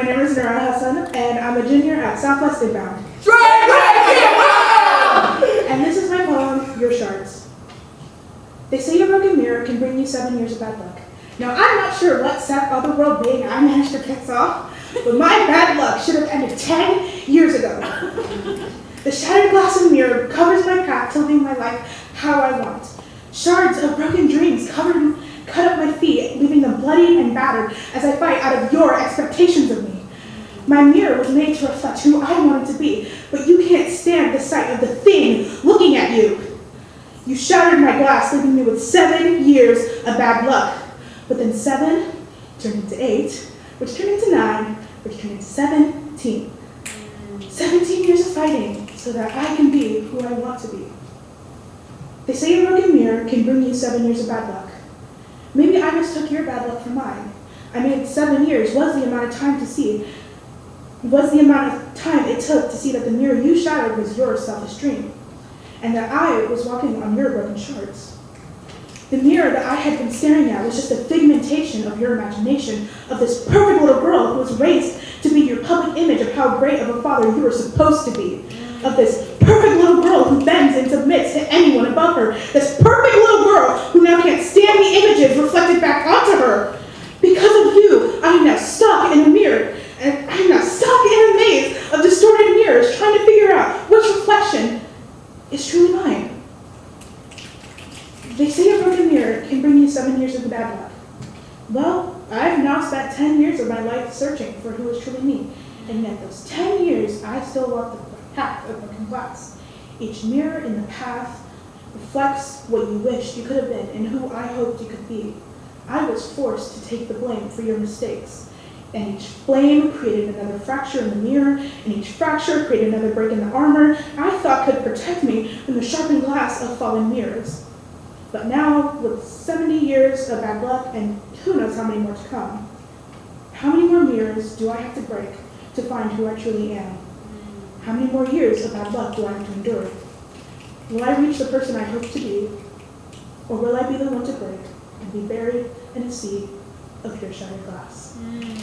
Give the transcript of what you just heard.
My name is Nora Hassan, and I'm a junior at Southwest Inbound. And this is my poem, Your Shards. They say a broken mirror can bring you seven years of bad luck. Now, I'm not sure what set otherworld being I managed to piss off, but my bad luck should have ended 10 years ago. The shattered glass of the mirror covers my path to living my life how I want. Shards of broken dreams covered, cut up my feet, leaving them bloody and battered as I fight out of your expectations of me. My mirror was made to reflect who I wanted to be, but you can't stand the sight of the thing looking at you. You shattered my glass, leaving me with seven years of bad luck. But then seven turned into eight, which turned into nine, which turned into 17. 17 years of fighting so that I can be who I want to be. They say a broken mirror can bring you seven years of bad luck. Maybe I mistook your bad luck for mine. I mean, seven years was the amount of time to see, was the amount of time it took to see that the mirror you shattered was your selfish dream, and that I was walking on your broken shards. The mirror that I had been staring at was just a figmentation of your imagination of this perfect little girl who was raised to be your public image of how great of a father you were supposed to be. Of this perfect little girl who bends and submits to anyone above her. This perfect little girl who now can't stand the images reflected back onto her. Because of you, I am now stuck in a mirror. And I'm now stuck in a maze of distorted mirrors trying to figure out which reflection is truly mine. They say a broken mirror can bring you seven years of bad luck. Well, I've now spent 10 years of my life searching for who is truly me. And yet those 10 years, I still walk the path of broken glass. Each mirror in the path reflects what you wished you could have been and who I hoped you could be. I was forced to take the blame for your mistakes. And each flame created another fracture in the mirror, and each fracture created another break in the armor I thought could protect me from the sharpened glass of falling mirrors. But now, with 70 years of bad luck and who knows how many more to come, how many more mirrors do I have to break to find who I truly am? How many more years of bad luck do I have to endure? Will I reach the person I hope to be, or will I be the one to break and be buried in a sea of your shattered glass? Mm.